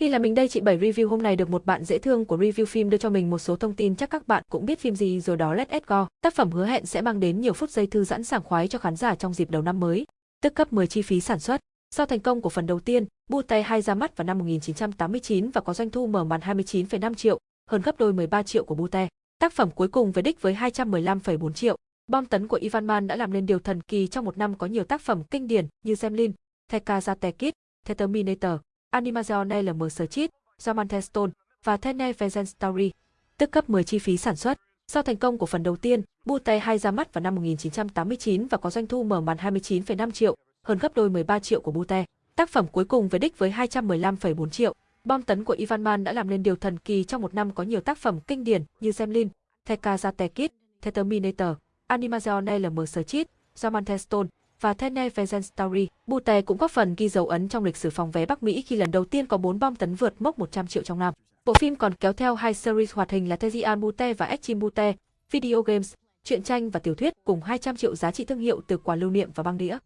Khi là mình đây chị Bảy review hôm nay được một bạn dễ thương của review phim đưa cho mình một số thông tin chắc các bạn cũng biết phim gì rồi đó Let Go. Tác phẩm hứa hẹn sẽ mang đến nhiều phút giây thư giãn sảng khoái cho khán giả trong dịp đầu năm mới, tức cấp 10 chi phí sản xuất. Sau thành công của phần đầu tiên, Bute 2 ra mắt vào năm 1989 và có doanh thu mở màn 29,5 triệu, hơn gấp đôi 13 triệu của Bute. Tác phẩm cuối cùng về đích với 215,4 triệu. Bom tấn của Ivan Man đã làm nên điều thần kỳ trong một năm có nhiều tác phẩm kinh điển như Zemlin, Tekazate Kid, The Terminator, Animation LM Searchit, Samantha Stone và Tene Vengeance Story, tức cấp 10 chi phí sản xuất. Sau thành công của phần đầu tiên, Bute 2 ra mắt vào năm 1989 và có doanh thu mở màn 29,5 triệu, hơn gấp đôi 13 triệu của Bute. Tác phẩm cuối cùng về đích với 215,4 triệu. Bom tấn của Ivan Man đã làm nên điều thần kỳ trong một năm có nhiều tác phẩm kinh điển như Zemlin, Tekazate Kid, The Terminator, Animation LM Searchit, Samantha Stone và Tene Vengeance Story. Bute cũng góp phần ghi dấu ấn trong lịch sử phòng vé Bắc Mỹ khi lần đầu tiên có 4 bom tấn vượt mốc 100 triệu trong năm. Bộ phim còn kéo theo hai series hoạt hình là Tezian Bute và Extreme Bute, video games, truyện tranh và tiểu thuyết cùng 200 triệu giá trị thương hiệu từ quà lưu niệm và băng đĩa.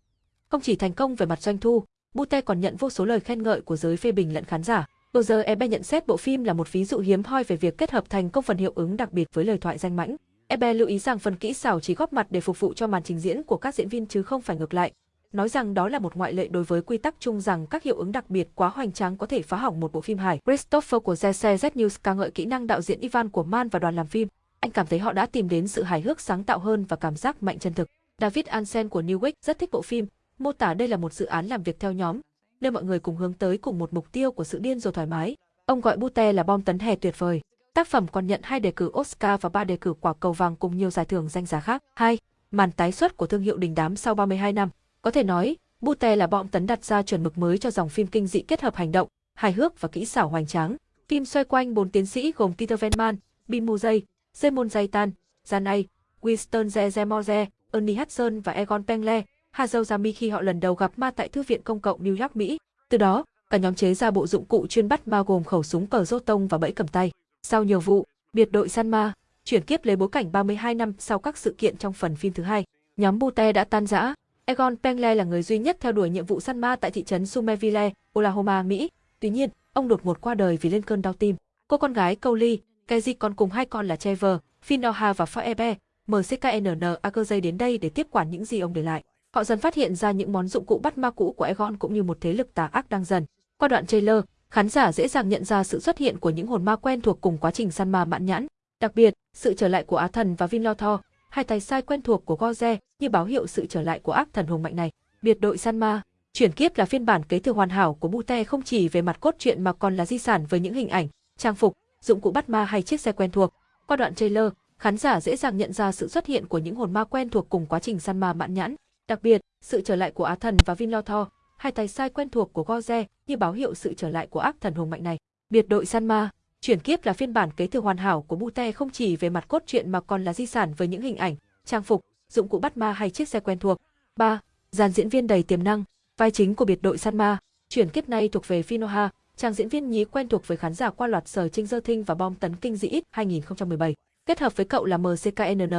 Không chỉ thành công về mặt doanh thu, Bute còn nhận vô số lời khen ngợi của giới phê bình lẫn khán giả. Roger Ebert nhận xét bộ phim là một ví dụ hiếm hoi về việc kết hợp thành công phần hiệu ứng đặc biệt với lời thoại danh mãnh. Ebert lưu ý rằng phần kỹ xảo chỉ góp mặt để phục vụ cho màn trình diễn của các diễn viên chứ không phải ngược lại. Nói rằng đó là một ngoại lệ đối với quy tắc chung rằng các hiệu ứng đặc biệt quá hoành tráng có thể phá hỏng một bộ phim hài. Christopher của ZC Z News ca ngợi kỹ năng đạo diễn Ivan của Man và đoàn làm phim. Anh cảm thấy họ đã tìm đến sự hài hước sáng tạo hơn và cảm giác mạnh chân thực. David Ansen của Newsweek rất thích bộ phim, mô tả đây là một dự án làm việc theo nhóm, nơi mọi người cùng hướng tới cùng một mục tiêu của sự điên rồ thoải mái. Ông gọi Bute là bom tấn hè tuyệt vời. Tác phẩm còn nhận hai đề cử Oscar và ba đề cử quả cầu vàng cùng nhiều giải thưởng danh giá khác. 2. Màn tái xuất của thương hiệu đình đám sau 32 năm. Có thể nói, Bute là bom tấn đặt ra chuẩn mực mới cho dòng phim kinh dị kết hợp hành động, hài hước và kỹ xảo hoành tráng. Phim xoay quanh bốn tiến sĩ gồm Peter venman Bill Murray, zemon Zaitan, janay Winston Zezemore, Ernie Hudson và Egon Pengle, Hazel Zami khi họ lần đầu gặp ma tại Thư viện Công cộng New York, Mỹ. Từ đó, cả nhóm chế ra bộ dụng cụ chuyên bắt ma gồm khẩu súng cờ rốt tông và bẫy cầm tay. Sau nhiều vụ, biệt đội săn ma, chuyển kiếp lấy bối cảnh 32 năm sau các sự kiện trong phần phim thứ hai, nhóm Bute đã tan rã. Egon Pengle là người duy nhất theo đuổi nhiệm vụ săn ma tại thị trấn Somerville, Oklahoma, Mỹ. Tuy nhiên, ông đột ngột qua đời vì lên cơn đau tim. Cô con gái Cowley, Kezi còn cùng hai con là Trevor, Finoha và Faebe, MCKNN Akerzay đến đây để tiếp quản những gì ông để lại. Họ dần phát hiện ra những món dụng cụ bắt ma cũ của Egon cũng như một thế lực tà ác đang dần. Qua đoạn trailer, khán giả dễ dàng nhận ra sự xuất hiện của những hồn ma quen thuộc cùng quá trình săn ma mãn nhãn. Đặc biệt, sự trở lại của Á Thần và Vinlothor, hai tài sai quen thuộc của Goze như báo hiệu sự trở lại của ác thần hùng mạnh này. Biệt đội săn ma, chuyển kiếp là phiên bản kế thừa hoàn hảo của Bute không chỉ về mặt cốt truyện mà còn là di sản với những hình ảnh, trang phục, dụng cụ bắt ma hay chiếc xe quen thuộc. Qua đoạn trailer, khán giả dễ dàng nhận ra sự xuất hiện của những hồn ma quen thuộc cùng quá trình săn ma mãn nhãn. Đặc biệt, sự trở lại của Á Thần và Vinlothor, hai tay sai quen thuộc của Goze như báo hiệu sự trở lại của ác thần hùng mạnh này. Biệt đội săn ma, chuyển kiếp là phiên bản kế thừa hoàn hảo của Bute không chỉ về mặt cốt truyện mà còn là di sản với những hình ảnh, trang phục, dụng cụ bắt ma hay chiếc xe quen thuộc. 3. Dàn diễn viên đầy tiềm năng, vai chính của biệt đội săn ma, chuyển kiếp này thuộc về Finoha, chàng diễn viên nhí quen thuộc với khán giả qua loạt sở Trinh Dơ Thinh và bom tấn kinh dị ít 2017. Kết hợp với cậu là MCKNN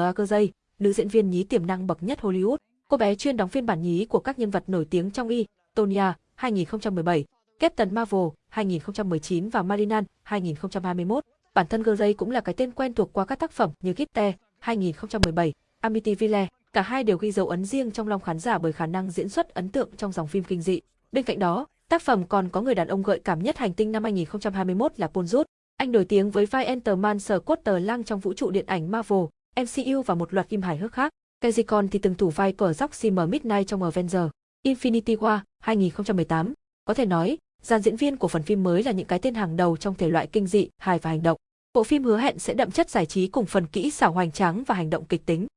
nữ diễn viên nhí tiềm năng bậc nhất Hollywood. Cô bé chuyên đóng phiên bản nhí của các nhân vật nổi tiếng trong y, Tonya 2017, Captain Marvel 2019 và Marinan 2021. Bản thân Gray cũng là cái tên quen thuộc qua các tác phẩm như Gitte 2017, Amityville. Cả hai đều ghi dấu ấn riêng trong lòng khán giả bởi khả năng diễn xuất ấn tượng trong dòng phim kinh dị. Bên cạnh đó, tác phẩm còn có người đàn ông gợi cảm nhất hành tinh năm 2021 là Paul Rudd. Anh nổi tiếng với vai Enterman sở lang trong vũ trụ điện ảnh Marvel, MCU và một loạt phim hài hước khác. Kezikon thì từng thủ vai cờ dốc Simmer Midnight trong Avenger. Infinity War 2018. Có thể nói, dàn diễn viên của phần phim mới là những cái tên hàng đầu trong thể loại kinh dị, hài và hành động. Bộ phim hứa hẹn sẽ đậm chất giải trí cùng phần kỹ xảo hoành tráng và hành động kịch tính.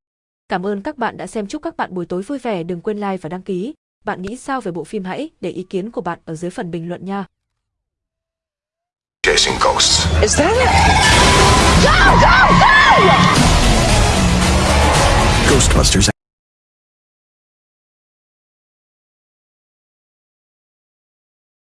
Cảm ơn các bạn đã xem chúc các bạn buổi tối vui vẻ đừng quên like và đăng ký. Bạn nghĩ sao về bộ phim hãy để ý kiến của bạn ở dưới phần bình luận nha. Chasing ghosts. Is that it? Go, go, go! Ghostbusters